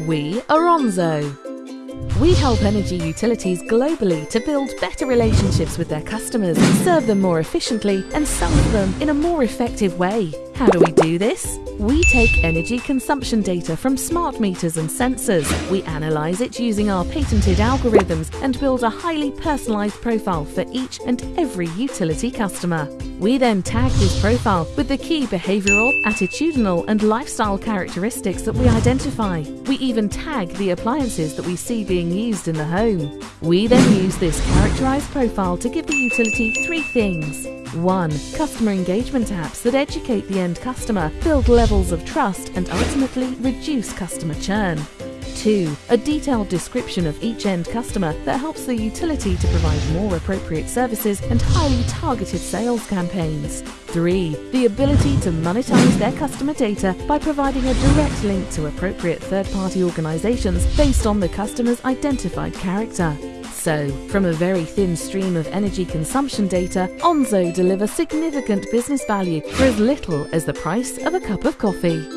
We are Onzo. We help energy utilities globally to build better relationships with their customers, serve them more efficiently, and sell them in a more effective way. How do we do this? We take energy consumption data from smart meters and sensors. We analyze it using our patented algorithms and build a highly personalized profile for each and every utility customer. We then tag this profile with the key behavioral, attitudinal, and lifestyle characteristics that we identify. We even tag the appliances that we see being used in the home. We then use this characterized profile to give the utility three things 1. Customer engagement apps that educate the end customer, build levels of trust, and ultimately reduce customer churn. 2. A detailed description of each end customer that helps the utility to provide more appropriate services and highly targeted sales campaigns. 3. The ability to monetize their customer data by providing a direct link to appropriate third party organizations based on the customer's identified character. So, from a very thin stream of energy consumption data, Onzo delivers significant business value for as little as the price of a cup of coffee.